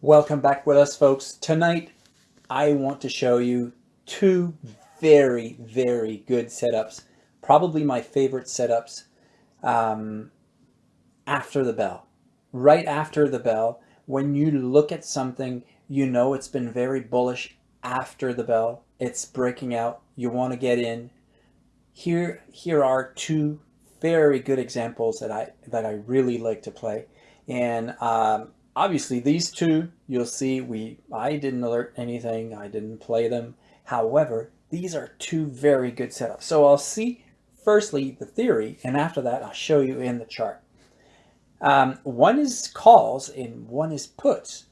Welcome back with us, folks. Tonight, I want to show you two very, very good setups. Probably my favorite setups um, after the bell. Right after the bell, when you look at something, you know it's been very bullish after the bell. It's breaking out. You want to get in. Here, here are two very good examples that I that I really like to play. And um, obviously these two, you'll see we I didn't alert anything. I didn't play them. However, these are two very good setups. So I'll see firstly the theory, and after that I'll show you in the chart. Um, one is calls and one is puts.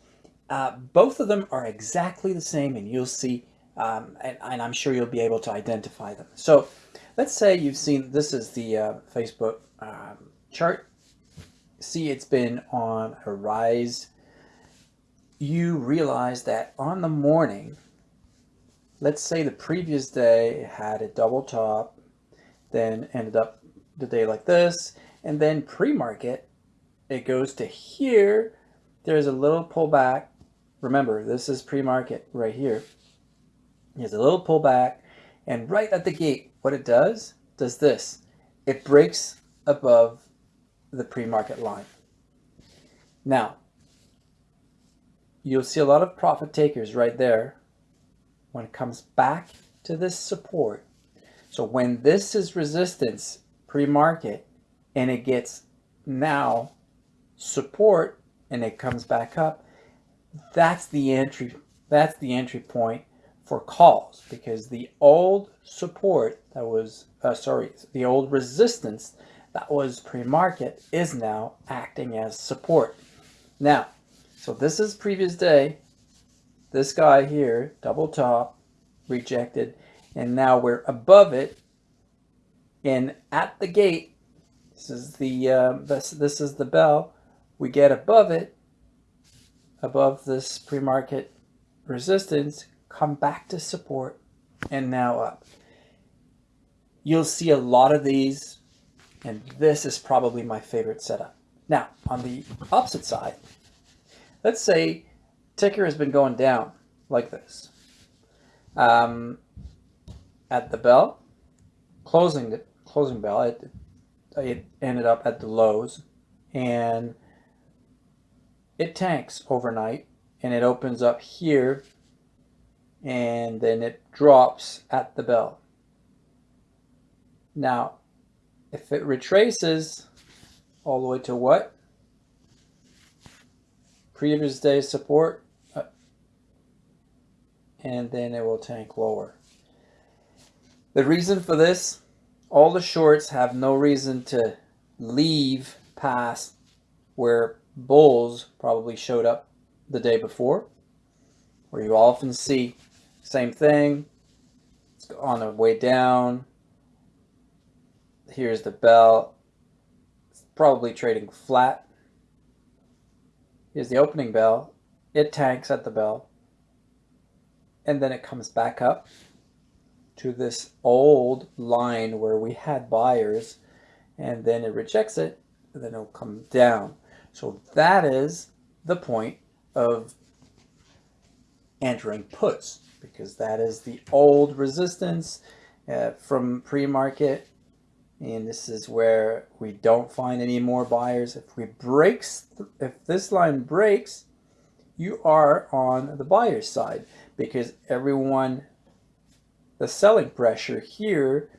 Uh, both of them are exactly the same, and you'll see, um, and, and, I'm sure you'll be able to identify them. So let's say you've seen, this is the uh, Facebook um, chart see it's been on a rise, you realize that on the morning, let's say the previous day had a double top, then ended up the day like this, and then pre-market, it goes to here, there's a little pullback. Remember, this is pre-market right here. There's a little pullback, and right at the gate, what it does, does this. It breaks above the pre-market line. Now, you'll see a lot of profit takers right there when it comes back to this support. So when this is resistance pre-market and it gets now support and it comes back up, that's the entry that's the entry point for calls because the old support that was uh, sorry the old resistance that was pre-market is now acting as support. Now, so this is previous day. This guy here, double top, rejected, and now we're above it. And at the gate, this is the uh, this this is the bell. We get above it, above this pre-market resistance, come back to support, and now up. You'll see a lot of these and this is probably my favorite setup. Now, on the opposite side, let's say ticker has been going down like this. Um, at the bell, closing the closing bell, it, it ended up at the lows and it tanks overnight and it opens up here and then it drops at the bell. Now, if it retraces all the way to what? Previous day support, uh, and then it will tank lower. The reason for this, all the shorts have no reason to leave past where bulls probably showed up the day before, where you often see same thing, it's on the way down, Here's the bell. Probably trading flat. Here's the opening bell. It tanks at the bell. And then it comes back up to this old line where we had buyers and then it rejects it and then it'll come down. So that is the point of entering puts because that is the old resistance uh, from pre-market and this is where we don't find any more buyers. If we breaks, if this line breaks, you are on the buyer's side because everyone, the selling pressure here,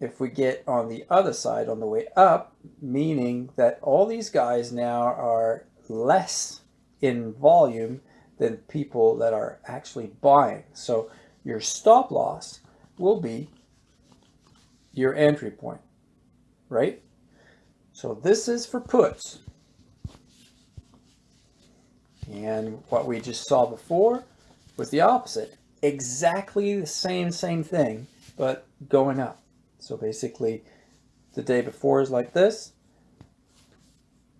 if we get on the other side on the way up, meaning that all these guys now are less in volume than people that are actually buying. So your stop loss will be your entry point, right? So this is for puts. And what we just saw before was the opposite. Exactly the same, same thing, but going up. So basically the day before is like this,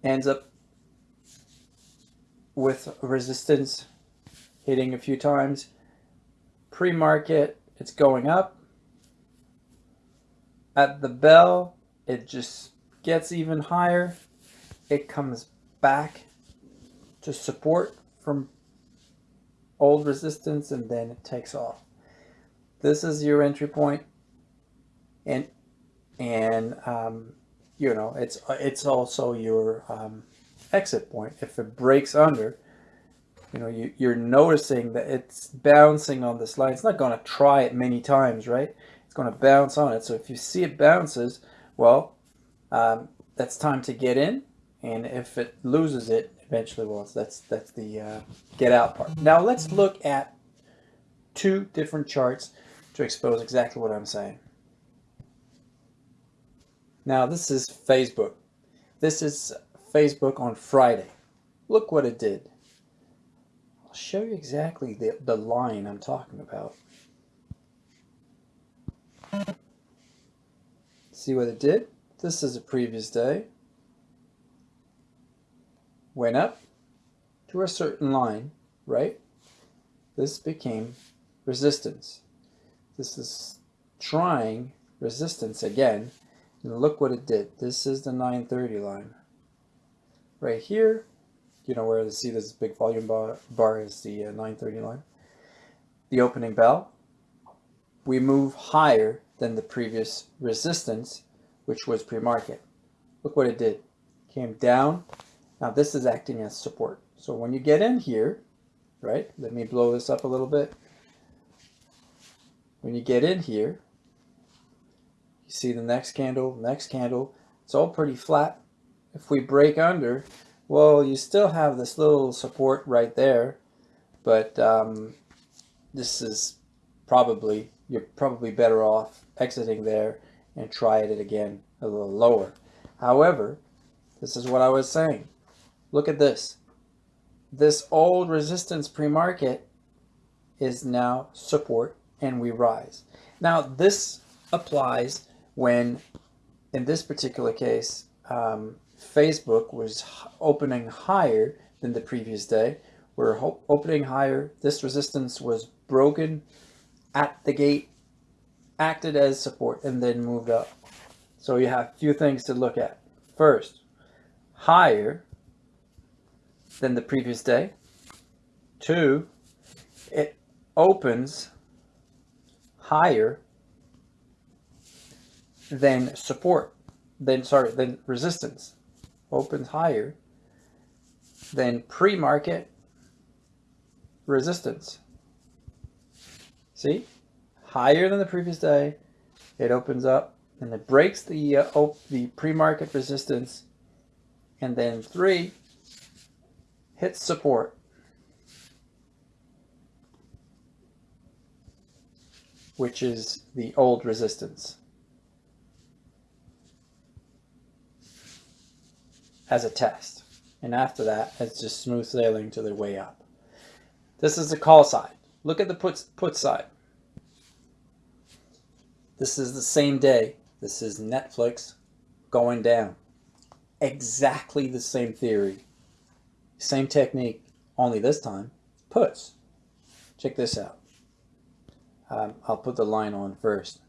ends up with resistance hitting a few times. Pre-market, it's going up at the bell, it just gets even higher. It comes back to support from old resistance and then it takes off. This is your entry point and and um, you know it's it's also your um, exit point. If it breaks under, you know you, you're noticing that it's bouncing on this line. It's not going to try it many times, right? It's going to bounce on it. So if you see it bounces, well, um, that's time to get in. And if it loses it, eventually, well, that's that's the uh, get out part. Now let's look at two different charts to expose exactly what I'm saying. Now this is Facebook. This is Facebook on Friday. Look what it did. I'll show you exactly the, the line I'm talking about. See what it did? This is a previous day. Went up to a certain line, right? This became resistance. This is trying resistance again and look what it did. This is the 930 line. Right here, you know where you see this big volume bar, bar is the uh, 930 line. The opening bell, we move higher than the previous resistance, which was pre-market. Look what it did. Came down. Now this is acting as support. So when you get in here, right, let me blow this up a little bit. When you get in here, you see the next candle, next candle. It's all pretty flat. If we break under, well, you still have this little support right there, but um, this is probably, you're probably better off exiting there and try it again a little lower. However, this is what I was saying. Look at this. This old resistance pre-market is now support and we rise. Now this applies when in this particular case, um, Facebook was opening higher than the previous day. We're opening higher. This resistance was broken at the gate, acted as support, and then moved up. So you have a few things to look at. First, higher than the previous day. Two, it opens higher than support, then sorry, then resistance opens higher than pre-market resistance. See, higher than the previous day, it opens up and it breaks the uh, the pre-market resistance, and then three hits support. which is the old resistance. as a test. And after that, it's just smooth sailing to the way up. This is the call side. Look at the put, put side. This is the same day. This is Netflix going down. Exactly the same theory. Same technique, only this time, puts. Check this out. Um, I'll put the line on first.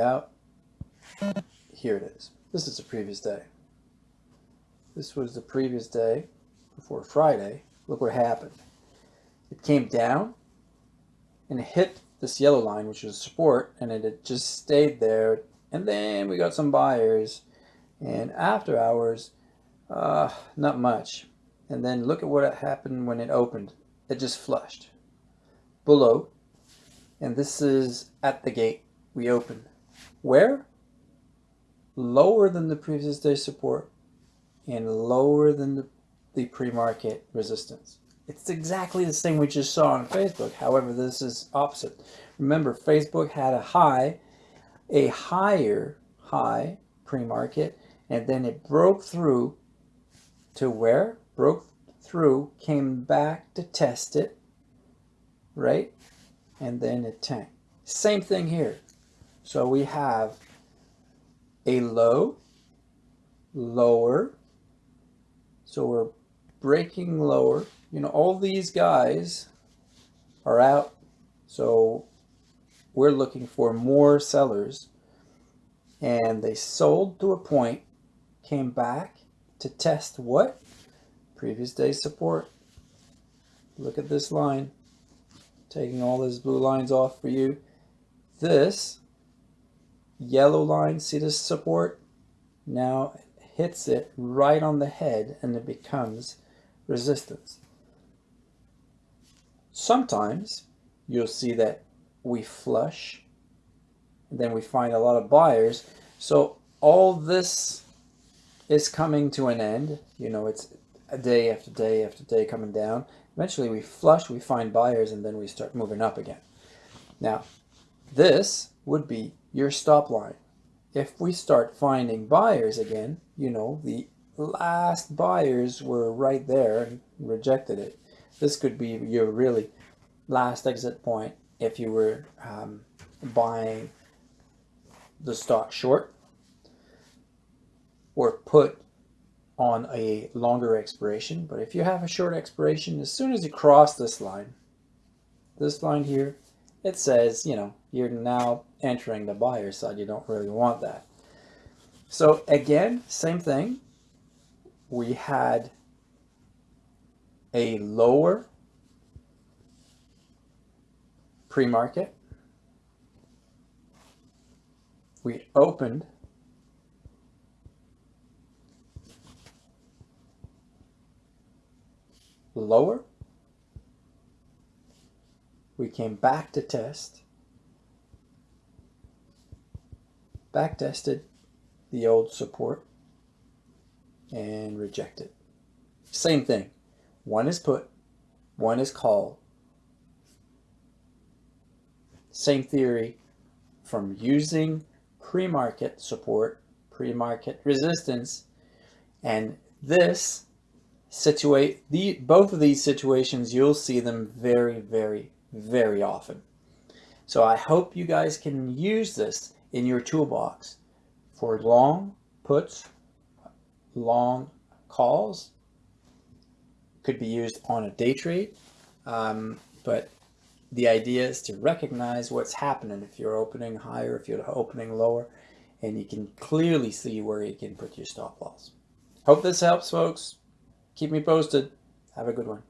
out. Here it is. This is the previous day. This was the previous day before Friday. Look what happened. It came down and hit this yellow line, which was support, and it just stayed there. And then we got some buyers. And after hours, uh, not much. And then look at what happened when it opened. It just flushed below. And this is at the gate. We opened. Where? Lower than the previous day support and lower than the, the pre-market resistance. It's exactly the same we just saw on Facebook. However, this is opposite. Remember, Facebook had a high, a higher high pre-market, and then it broke through to where? Broke through, came back to test it, right? And then it tanked. Same thing here. So we have a low, lower. So we're breaking lower. You know, all these guys are out. So we're looking for more sellers and they sold to a point, came back to test what? Previous day support. Look at this line, taking all those blue lines off for you. This yellow line, see this support? Now hits it right on the head and it becomes resistance. Sometimes you'll see that we flush, and then we find a lot of buyers. So all this is coming to an end. You know, it's a day after day after day coming down. Eventually we flush, we find buyers, and then we start moving up again. Now, this would be your stop line. If we start finding buyers again, you know, the last buyers were right there and rejected it. This could be your really last exit point if you were um, buying the stock short or put on a longer expiration. But if you have a short expiration, as soon as you cross this line, this line here, it says, you know, you're now entering the buyer side. You don't really want that. So again, same thing. We had a lower pre-market. We opened lower. We came back to test. Back tested the old support and reject it. Same thing. One is put, one is call. Same theory from using pre-market support, pre-market resistance, and this situate the both of these situations you'll see them very very very often so I hope you guys can use this in your toolbox for long puts long calls could be used on a day trade um, but the idea is to recognize what's happening if you're opening higher, if you're opening lower, and you can clearly see where you can put your stop loss. Hope this helps, folks. Keep me posted. Have a good one.